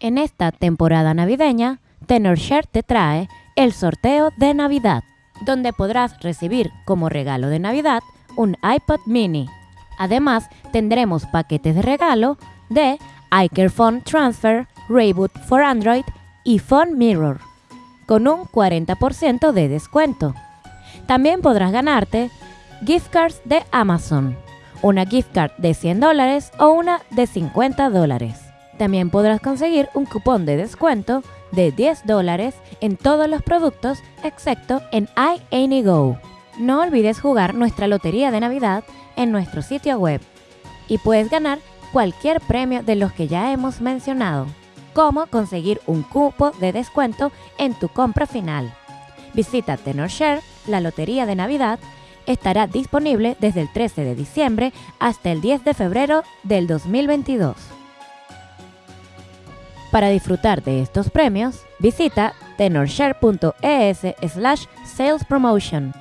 En esta temporada navideña, TenorShare te trae el sorteo de Navidad, donde podrás recibir como regalo de Navidad un iPod mini. Además, tendremos paquetes de regalo de iCare Phone Transfer, Reboot for Android y Phone Mirror, con un 40% de descuento. También podrás ganarte gift cards de Amazon, una gift card de 100 dólares o una de 50 dólares. También podrás conseguir un cupón de descuento de 10 dólares en todos los productos excepto en iAnyGo. No olvides jugar nuestra lotería de Navidad en nuestro sitio web y puedes ganar cualquier premio de los que ya hemos mencionado, como conseguir un cupo de descuento en tu compra final. Visita TenorShare, la lotería de Navidad, estará disponible desde el 13 de diciembre hasta el 10 de febrero del 2022. Para disfrutar de estos premios, visita tenorshare.es slash sales promotion.